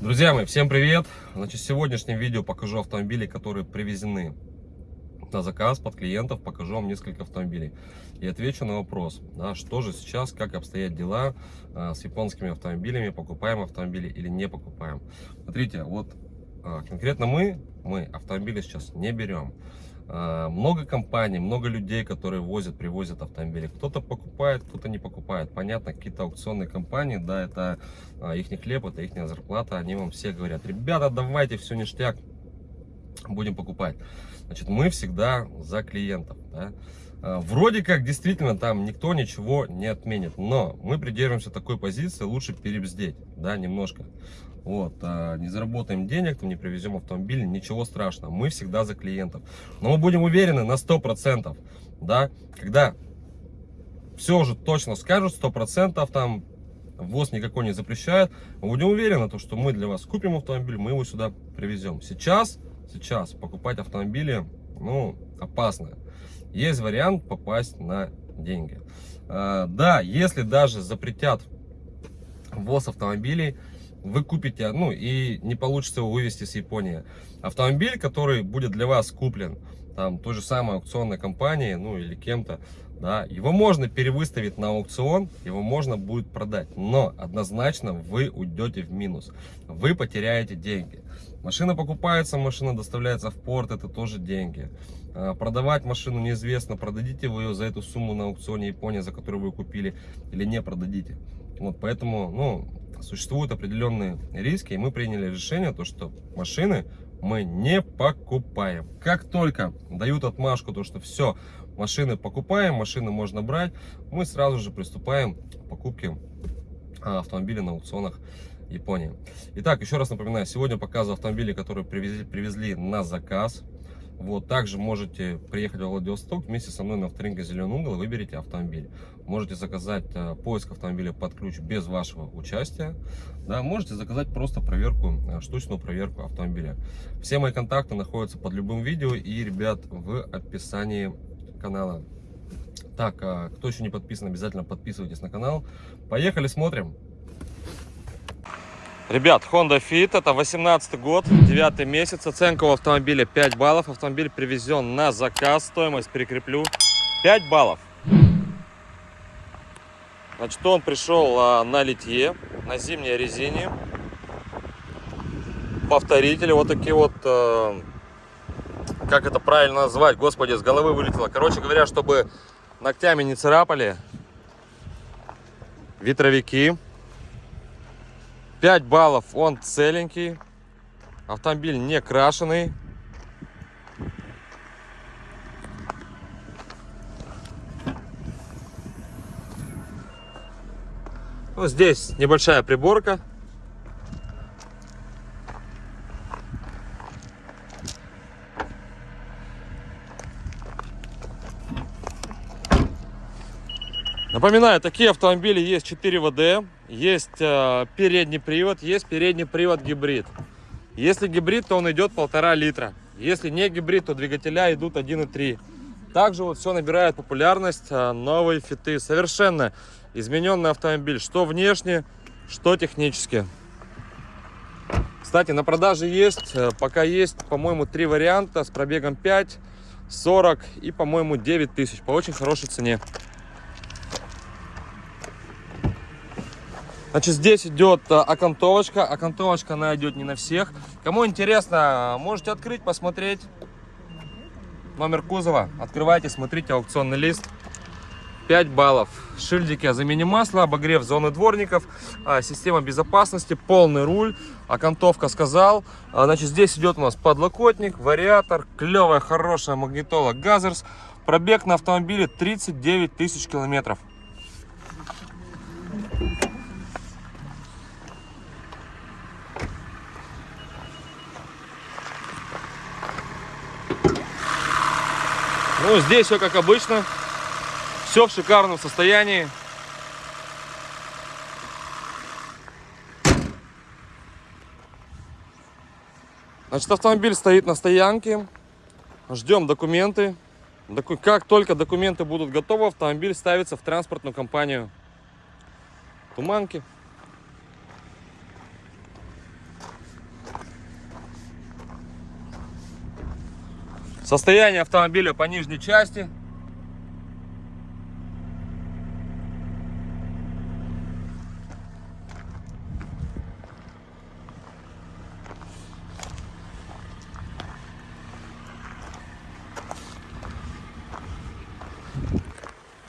Друзья мои, всем привет! Значит, в сегодняшнем видео покажу автомобили, которые привезены на заказ под клиентов, покажу вам несколько автомобилей и отвечу на вопрос, да, что же сейчас, как обстоят дела а, с японскими автомобилями, покупаем автомобили или не покупаем. Смотрите, вот а, конкретно мы, мы автомобили сейчас не берем. А, много компаний, много людей, которые возят, привозят автомобили. Кто-то покупает, кто-то не покупает. Понятно, какие-то аукционные компании, да, это а, их хлеб, это их зарплата. Они вам все говорят, ребята, давайте, все ништяк, будем покупать. Значит, мы всегда за клиентов. Да? А, вроде как действительно там никто ничего не отменит, но мы придерживаемся такой позиции, лучше перебздеть, да, немножко. Вот, а, не заработаем денег, там не привезем автомобиль, ничего страшного. Мы всегда за клиентов. Но мы будем уверены на 100%, да, когда все уже точно скажут, 100% там ВОЗ никакой не запрещает, мы будем уверены, то, что мы для вас купим автомобиль, мы его сюда привезем. Сейчас, сейчас покупать автомобили, ну, опасно. Есть вариант попасть на деньги. А, да, если даже запретят ВОЗ автомобилей, вы купите, ну и не получится его вывести с Японии. Автомобиль, который будет для вас куплен, там, той же самой аукционной компании, ну или кем-то, да, его можно перевыставить на аукцион, его можно будет продать, но однозначно вы уйдете в минус, вы потеряете деньги. Машина покупается, машина доставляется в порт, это тоже деньги. А, продавать машину неизвестно, продадите вы ее за эту сумму на аукционе Японии, за которую вы купили, или не продадите. Вот поэтому, ну, существуют определенные риски, и мы приняли решение, то, что машины мы не покупаем. Как только дают отмашку, то, что все, машины покупаем, машины можно брать, мы сразу же приступаем к покупке а, автомобилей на аукционах Японии. Итак, еще раз напоминаю, сегодня показываю автомобили, которые привезли, привезли на заказ. Вот, также можете приехать в Владивосток вместе со мной на авторинке «Зеленый угол» и выберите автомобиль. Можете заказать э, поиск автомобиля под ключ без вашего участия. Да, можете заказать просто проверку, э, штучную проверку автомобиля. Все мои контакты находятся под любым видео и, ребят, в описании канала. Так, а кто еще не подписан, обязательно подписывайтесь на канал. Поехали, смотрим. Ребят, Honda Fit, это 18 год, 9 месяц, оценка у автомобиля 5 баллов, автомобиль привезен на заказ, стоимость прикреплю 5 баллов. Значит, он пришел а, на литье, на зимней резине, повторители, вот такие вот, а, как это правильно назвать, господи, с головы вылетело. Короче говоря, чтобы ногтями не царапали, ветровики. 5 баллов он целенький. Автомобиль не крашеный. Ну, здесь небольшая приборка. Напоминаю, такие автомобили есть 4 ВД, есть э, передний привод, есть передний привод гибрид. Если гибрид, то он идет полтора литра. Если не гибрид, то двигателя идут 1,3. Также вот все набирает популярность э, новые фиты. Совершенно измененный автомобиль, что внешне, что технически. Кстати, на продаже есть, э, пока есть, по-моему, три варианта с пробегом 5, 40 и, по-моему, 9 тысяч по очень хорошей цене. Значит, здесь идет э, окантовочка. Окантовочка, она идет не на всех. Кому интересно, можете открыть, посмотреть номер кузова. Открывайте, смотрите аукционный лист. 5 баллов. Шильдики о замене масла, обогрев зоны дворников, а, система безопасности, полный руль, окантовка сказал. А, значит, здесь идет у нас подлокотник, вариатор, клевая, хорошая магнитола Gathers. Пробег на автомобиле 39 тысяч километров. Ну, здесь все как обычно. Все в шикарном состоянии. Значит, автомобиль стоит на стоянке. Ждем документы. Как только документы будут готовы, автомобиль ставится в транспортную компанию Туманки. Состояние автомобиля по нижней части.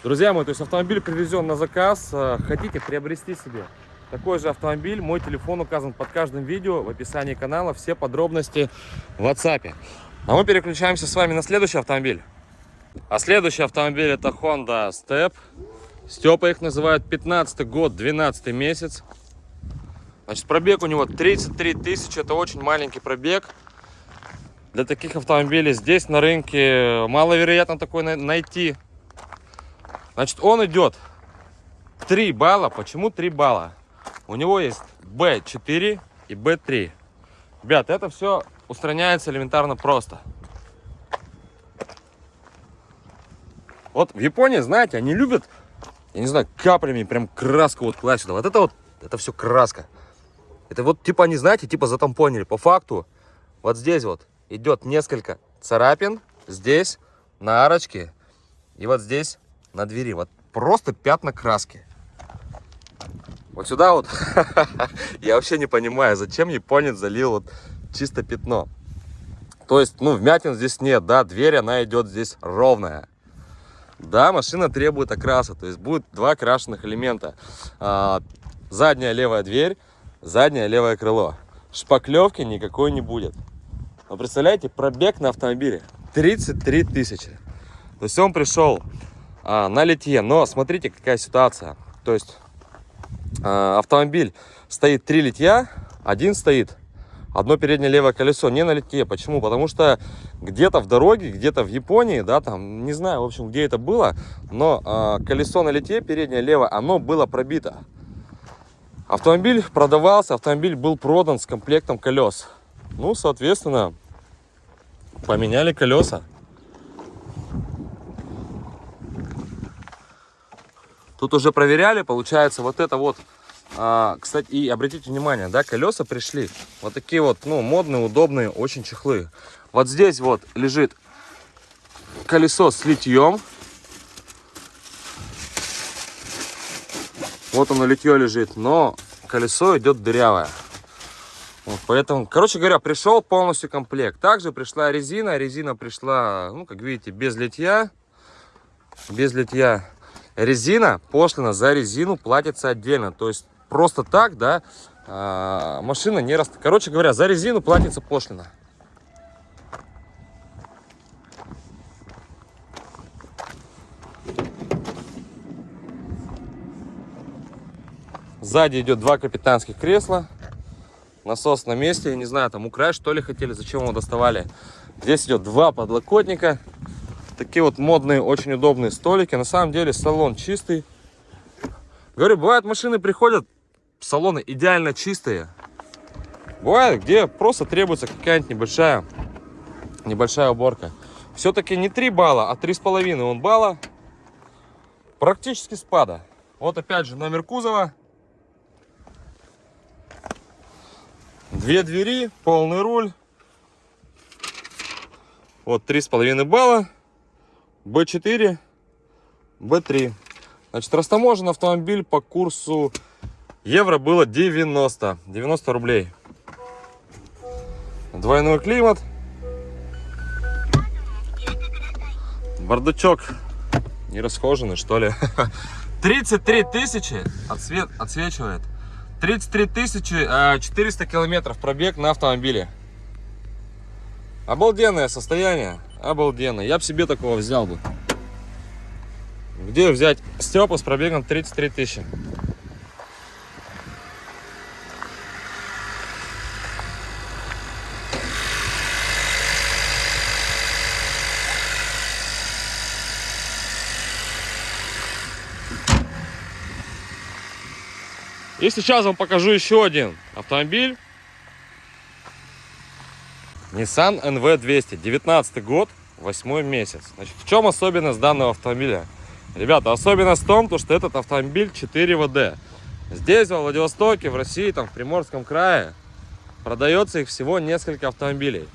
Друзья мои, то есть автомобиль привезен на заказ. Э, хотите приобрести себе такой же автомобиль? Мой телефон указан под каждым видео в описании канала. Все подробности в WhatsApp. А мы переключаемся с вами на следующий автомобиль. А следующий автомобиль это Honda Step. Степа их называют 15 год, 12 месяц. Значит, пробег у него 33 тысячи. Это очень маленький пробег. Для таких автомобилей здесь на рынке маловероятно такой найти. Значит, он идет 3 балла. Почему 3 балла? У него есть B4 и B3. Ребят, это все устраняется элементарно просто. Вот в Японии, знаете, они любят, я не знаю, каплями прям краску вот класть сюда. Вот это вот, это все краска. Это вот, типа, они, знаете, типа затампонили. По факту, вот здесь вот идет несколько царапин. Здесь, на арочке. И вот здесь на двери. Вот просто пятна краски. Вот сюда вот, я вообще не понимаю, зачем японец залил вот чисто пятно. То есть, ну, вмятин здесь нет, да, дверь, она идет здесь ровная. Да, машина требует окраса, то есть будет два крашеных элемента. А, задняя левая дверь, заднее левое крыло. Шпаклевки никакой не будет. Но представляете, пробег на автомобиле 33 тысячи. То есть он пришел а, на литье. Но смотрите, какая ситуация. То есть а, автомобиль стоит три литья, один стоит одно переднее левое колесо не на литье. Почему? Потому что где-то в дороге, где-то в Японии, да, там, не знаю, в общем, где это было, но э, колесо на литье, переднее левое, оно было пробито. Автомобиль продавался, автомобиль был продан с комплектом колес. Ну, соответственно, поменяли колеса. Тут уже проверяли, получается, вот это вот, а, кстати, и обратите внимание, да, колеса пришли. Вот такие вот, ну, модные, удобные, очень чехлы. Вот здесь вот лежит колесо с литьем. Вот оно литье лежит, но колесо идет дырявое. Вот, поэтому, короче говоря, пришел полностью комплект. Также пришла резина. Резина пришла, ну, как видите, без литья. Без литья резина, пошлина за резину платится отдельно. То есть просто так, да, а, машина не растет. Короче говоря, за резину платится пошлина. Сзади идет два капитанских кресла. Насос на месте. Я не знаю, там украсть что ли хотели, зачем его доставали. Здесь идет два подлокотника. Такие вот модные, очень удобные столики. На самом деле салон чистый. Говорю, бывают машины приходят, салоны идеально чистые. Бывает, где просто требуется какая-нибудь небольшая, небольшая уборка. Все-таки не 3 балла, а 3,5 он балла. Практически спада. Вот опять же номер кузова. Две двери, полный руль. Вот 3,5 балла. B4, B3. Значит, растаможен автомобиль по курсу евро было 90. 90 рублей. Двойной климат. Бардачок не расхоженный, что ли. 33 тысячи отсвет, отсвечивает. 33 тысячи 400 километров пробег на автомобиле. Обалденное состояние. Обалденно. Я бы себе такого взял бы. Где взять Степа с пробегом 33 тысячи? И сейчас вам покажу еще один автомобиль Nissan NV200, 19 год, 8 месяц. Значит, в чем особенность данного автомобиля? Ребята, особенность в том, то, что этот автомобиль 4 ВД. Здесь, во Владивостоке, в России, там, в Приморском крае, продается их всего несколько автомобилей.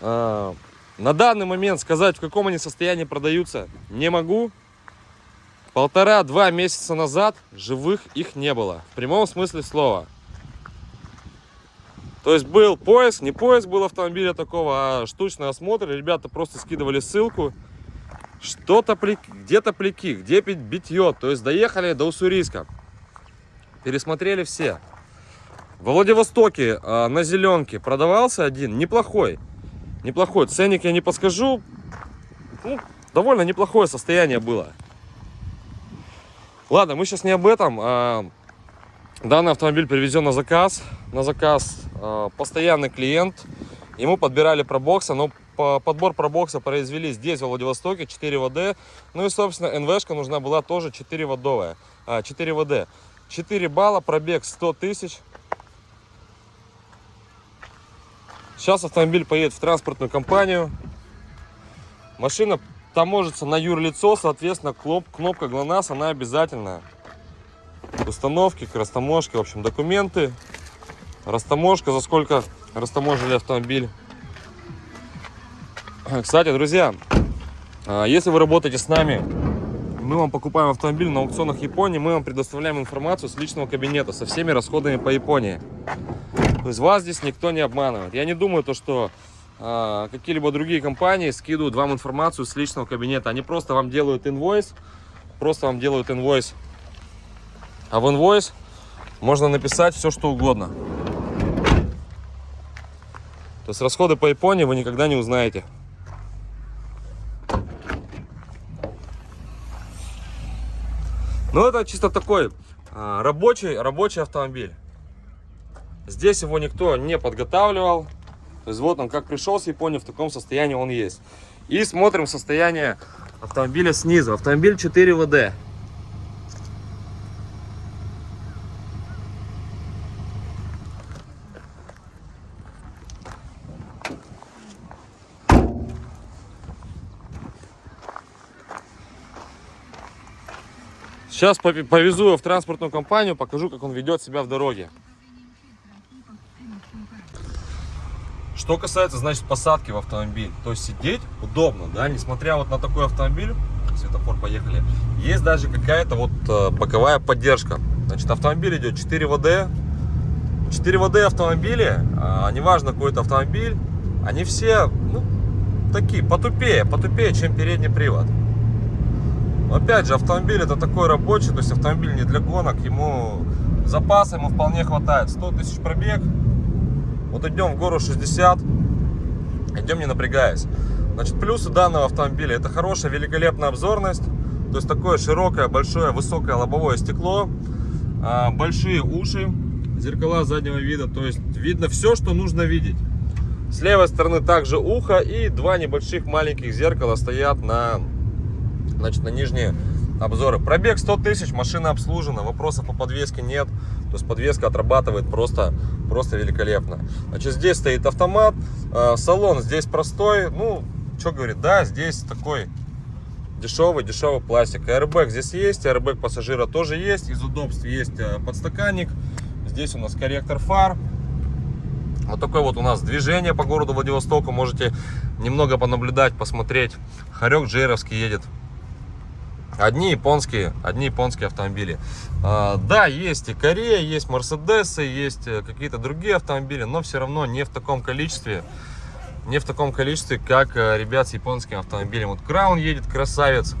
А, на данный момент сказать, в каком они состоянии продаются, не могу. Полтора-два месяца назад живых их не было. В прямом смысле слова. То есть был поиск, не поиск был автомобиля такого, а штучный осмотр. Ребята просто скидывали ссылку. Что-то где-то пляки, где битье. То есть доехали до Уссурийска. Пересмотрели все. Во Владивостоке а, на зеленке продавался один, неплохой. Неплохой. Ценник я не подскажу. Ну, довольно неплохое состояние было. Ладно, мы сейчас не об этом. А, данный автомобиль привезен на заказ. На заказ а, постоянный клиент. Ему подбирали пробокса, но по подбор пробокса произвели здесь, в Владивостоке, 4 ВД. Ну и, собственно, НВшка нужна была тоже 4 водовая. 4 ВД. 4 балла, пробег 100 тысяч. Сейчас автомобиль поедет в транспортную компанию. Машина таможится на юрлицо, соответственно, кнопка ГЛОНАСС, она обязательная. Установки к растаможке, в общем, документы. Растаможка, за сколько растаможили автомобиль. Кстати, друзья, а, если вы работаете с нами, мы вам покупаем автомобиль на аукционах Японии, мы вам предоставляем информацию с личного кабинета, со всеми расходами по Японии. То есть вас здесь никто не обманывает. Я не думаю, то, что какие-либо другие компании скидывают вам информацию с личного кабинета. Они просто вам делают инвойс, просто вам делают инвойс. А в инвойс можно написать все, что угодно. То есть расходы по Японии вы никогда не узнаете. Ну это чисто такой а, рабочий, рабочий автомобиль. Здесь его никто не подготавливал. То есть вот он как пришел с Японии, в таком состоянии он есть. И смотрим состояние автомобиля снизу. Автомобиль 4 ВД. Сейчас повезу его в транспортную компанию, покажу, как он ведет себя в дороге. Что касается, значит, посадки в автомобиль, то есть сидеть удобно, да, несмотря вот на такой автомобиль, светофор, поехали, есть даже какая-то вот э, боковая поддержка. Значит, автомобиль идет 4 ВД, 4 ВД автомобили, а, неважно какой это автомобиль, они все, ну, такие, потупее, потупее, чем передний привод. Опять же, автомобиль это такой рабочий, то есть автомобиль не для гонок, ему запаса ему вполне хватает. 100 тысяч пробег, вот идем в гору 60, идем не напрягаясь. Значит, плюсы данного автомобиля, это хорошая, великолепная обзорность, то есть такое широкое, большое, высокое лобовое стекло, а, большие уши, зеркала заднего вида, то есть видно все, что нужно видеть. С левой стороны также ухо и два небольших маленьких зеркала стоят на значит, на нижние обзоры. Пробег 100 тысяч, машина обслужена, вопросов по подвеске нет. То есть подвеска отрабатывает просто, просто великолепно. Значит, здесь стоит автомат, э, салон здесь простой. Ну, что говорит, да, здесь такой дешевый, дешевый пластик. Airbag здесь есть, airbag пассажира тоже есть. Из удобств есть э, подстаканник. Здесь у нас корректор фар. Вот такое вот у нас движение по городу Владивостоку. Можете немного понаблюдать, посмотреть. Харек джейровский едет Одни японские, одни японские автомобили. А, да, есть и Корея, есть Мерседесы, есть э, какие-то другие автомобили, но все равно не в таком количестве, не в таком количестве, как э, ребят с японским автомобилем. Вот Краун едет, красавец.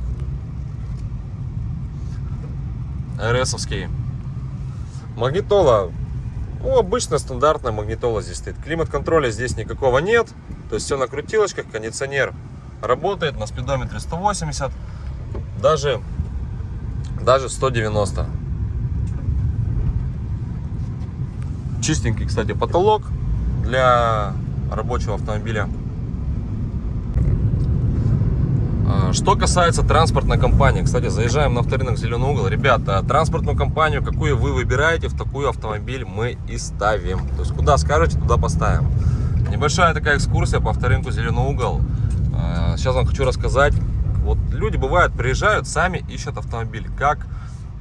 РСовский. Магнитола, ну, обычная стандартная магнитола здесь стоит. Климат-контроля здесь никакого нет. То есть все на крутилочках, кондиционер работает на спидометре 180 даже, даже 190. Чистенький, кстати, потолок для рабочего автомобиля. А, что касается транспортной компании, кстати, заезжаем на авторынок Зеленый угол. Ребята, транспортную компанию, какую вы выбираете, в такую автомобиль мы и ставим. То есть, куда скажете, туда поставим. Небольшая такая экскурсия по авторынку Зеленый угол. А, сейчас вам хочу рассказать, вот люди бывают, приезжают, сами ищут автомобиль. Как,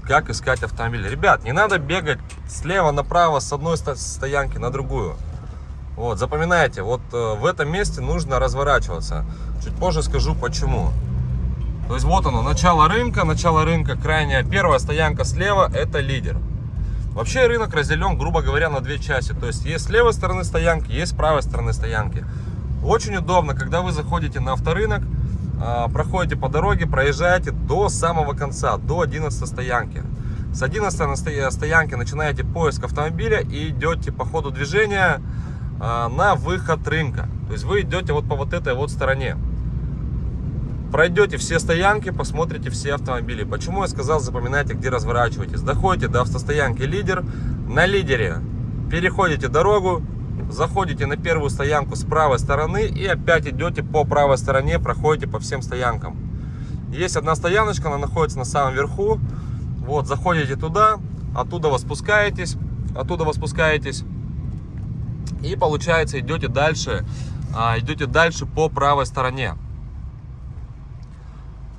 как искать автомобиль? Ребят, не надо бегать слева направо с одной стоянки на другую. Вот, запоминайте, вот э, в этом месте нужно разворачиваться. Чуть позже скажу почему. То есть вот оно, начало рынка, начало рынка, крайняя первая стоянка слева, это лидер. Вообще рынок разделен, грубо говоря, на две части. То есть есть с левой стороны стоянки, есть с правой стороны стоянки. Очень удобно, когда вы заходите на авторынок, проходите по дороге, проезжаете до самого конца, до 11 стоянки. С 11 стоянки начинаете поиск автомобиля и идете по ходу движения а, на выход рынка. То есть вы идете вот по вот этой вот стороне. Пройдете все стоянки, посмотрите все автомобили. Почему я сказал, запоминайте, где разворачиваетесь. Доходите до автостоянки «Лидер». На «Лидере» переходите дорогу, заходите на первую стоянку с правой стороны и опять идете по правой стороне, проходите по всем стоянкам. Есть одна стояночка, она находится на самом верху. Вот, заходите туда, оттуда вы спускаетесь, оттуда вы спускаетесь. И получается идете дальше, а, идете дальше по правой стороне.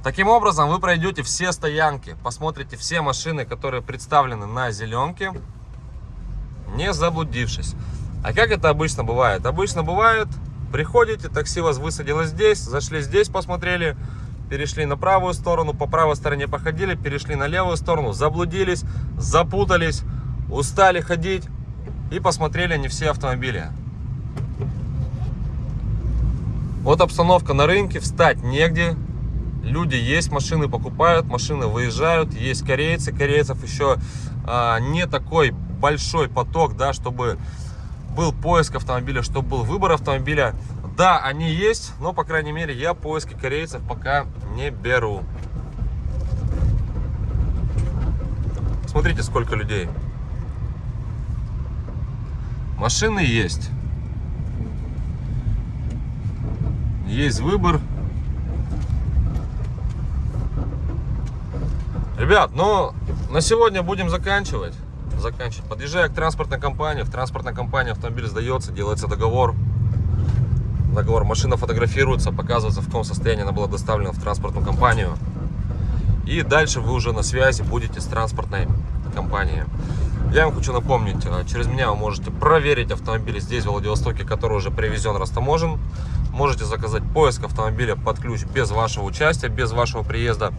Таким образом, вы пройдете все стоянки, посмотрите все машины, которые представлены на зеленке, не заблудившись. А как это обычно бывает? Обычно бывает, приходите, такси вас высадило здесь, зашли здесь, посмотрели, перешли на правую сторону, по правой стороне походили, перешли на левую сторону, заблудились, запутались, устали ходить и посмотрели не все автомобили. Вот обстановка на рынке, встать негде, люди есть, машины покупают, машины выезжают, есть корейцы, корейцев еще а, не такой большой поток, да, чтобы был поиск автомобиля, чтобы был выбор автомобиля. Да, они есть, но, по крайней мере, я поиски корейцев пока не беру. Смотрите, сколько людей. Машины есть. Есть выбор. Ребят, ну, на сегодня будем заканчивать. Заканчивать. Подъезжая к транспортной компании, в транспортной компании автомобиль сдается, делается договор. Договор, машина фотографируется, показывается, в каком состоянии она была доставлена в транспортную компанию. И дальше вы уже на связи будете с транспортной компанией. Я вам хочу напомнить, а, через меня вы можете проверить автомобиль здесь, в Владивостоке, который уже привезен, растаможен. Можете заказать поиск автомобиля под ключ без вашего участия, без вашего приезда.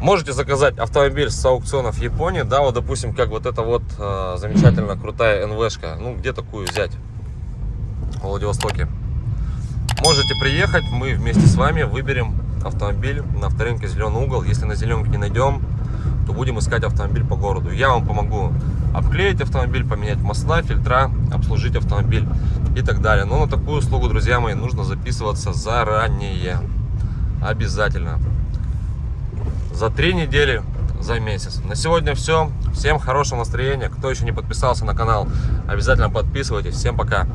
Можете заказать автомобиль с аукционов Японии, да, вот, допустим, как вот эта вот э, замечательно крутая НВшка, ну, где такую взять в Владивостоке. Можете приехать, мы вместе с вами выберем автомобиль на авторынке «Зеленый угол». Если на зеленке не найдем, то будем искать автомобиль по городу. Я вам помогу обклеить автомобиль, поменять масла, фильтра, обслужить автомобиль и так далее. Но на такую услугу, друзья мои, нужно записываться заранее. Обязательно за три недели, за месяц. На сегодня все. Всем хорошего настроения. Кто еще не подписался на канал, обязательно подписывайтесь. Всем пока.